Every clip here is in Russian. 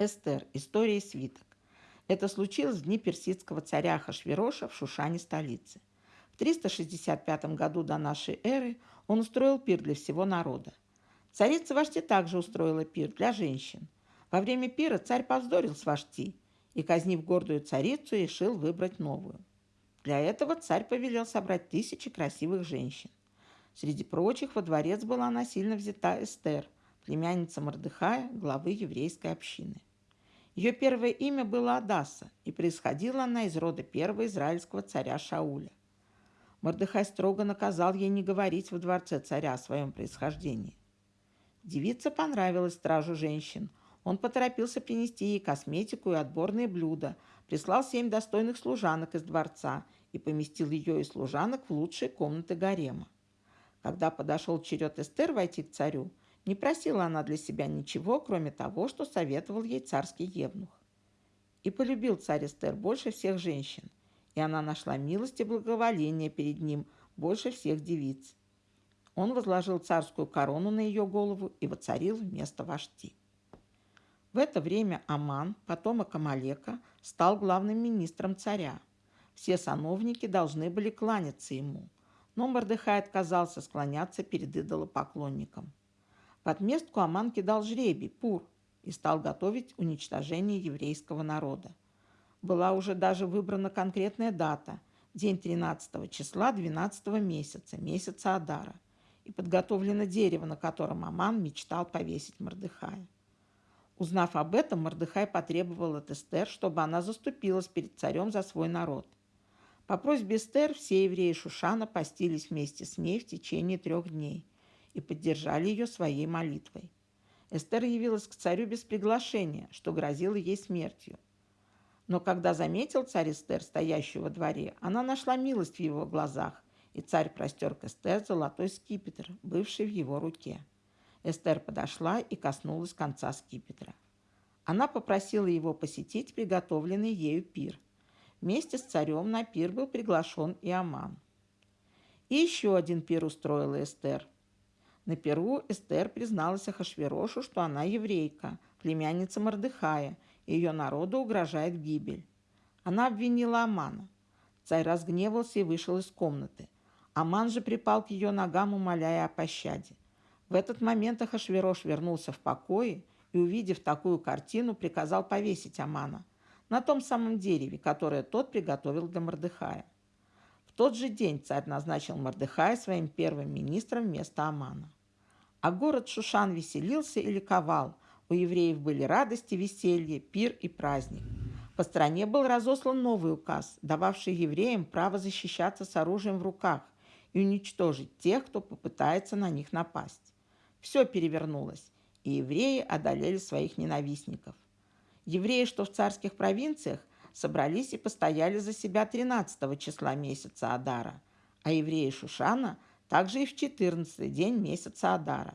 Эстер. История свиток. Это случилось в дни персидского царя Ахашвероша в Шушане столице. В 365 году до нашей эры он устроил пир для всего народа. Царица Вашти также устроила пир для женщин. Во время пира царь повздорил с Вашти и, казнив гордую царицу, решил выбрать новую. Для этого царь повелел собрать тысячи красивых женщин. Среди прочих во дворец была насильно взята Эстер, племянница Мордыхая, главы еврейской общины. Ее первое имя было Адаса, и происходила она из рода первого израильского царя Шауля. Мордыхай строго наказал ей не говорить во дворце царя о своем происхождении. Девица понравилась стражу женщин. Он поторопился принести ей косметику и отборные блюда, прислал семь достойных служанок из дворца и поместил ее и служанок в лучшие комнаты гарема. Когда подошел черед Эстер войти к царю, не просила она для себя ничего, кроме того, что советовал ей царский евнух. И полюбил царь Эстер больше всех женщин, и она нашла милость и благоволение перед ним больше всех девиц. Он возложил царскую корону на ее голову и воцарил вместо вожди. В это время Аман, потомок Амалека, стал главным министром царя. Все сановники должны были кланяться ему, но Мордыхай отказался склоняться перед идолопоклонником. В отместку Аман кидал жребий, пур, и стал готовить уничтожение еврейского народа. Была уже даже выбрана конкретная дата – день 13 числа 12 месяца, месяца Адара, и подготовлено дерево, на котором Аман мечтал повесить Мордыхая. Узнав об этом, Мордыхай потребовал от Эстер, чтобы она заступилась перед царем за свой народ. По просьбе Эстер все евреи Шушана постились вместе с ней в течение трех дней – и поддержали ее своей молитвой. Эстер явилась к царю без приглашения, что грозило ей смертью. Но когда заметил царь Эстер, стоящую во дворе, она нашла милость в его глазах, и царь простер к Эстер золотой скипетр, бывший в его руке. Эстер подошла и коснулась конца скипетра. Она попросила его посетить приготовленный ею пир. Вместе с царем на пир был приглашен и Аман. И еще один пир устроила Эстер – на Перу Эстер призналась Ахашверошу, что она еврейка, племянница Мордыхая, и ее народу угрожает гибель. Она обвинила Амана. Царь разгневался и вышел из комнаты. Аман же припал к ее ногам, умоляя о пощаде. В этот момент Ахашверош вернулся в покое и, увидев такую картину, приказал повесить Амана на том самом дереве, которое тот приготовил для Мордыхая. В тот же день царь назначил Мордыхая своим первым министром вместо Амана. А город Шушан веселился и ликовал. У евреев были радости, веселье, пир и праздник. По стране был разослан новый указ, дававший евреям право защищаться с оружием в руках и уничтожить тех, кто попытается на них напасть. Все перевернулось, и евреи одолели своих ненавистников. Евреи, что в царских провинциях, собрались и постояли за себя 13 числа месяца Адара, а евреи Шушана – также и в 14 день месяца Адара.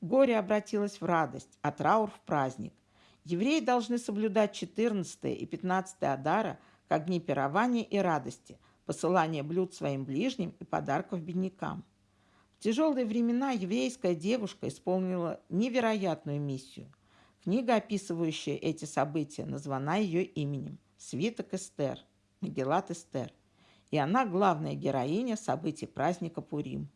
Горе обратилось в радость, а траур в праздник. Евреи должны соблюдать 14 и 15 Адара как дни пирования и радости, посылания блюд своим ближним и подарков беднякам. В тяжелые времена еврейская девушка исполнила невероятную миссию. Книга, описывающая эти события, названа ее именем «Свиток Эстер», Магеллат Эстер и она главная героиня событий праздника Пурим.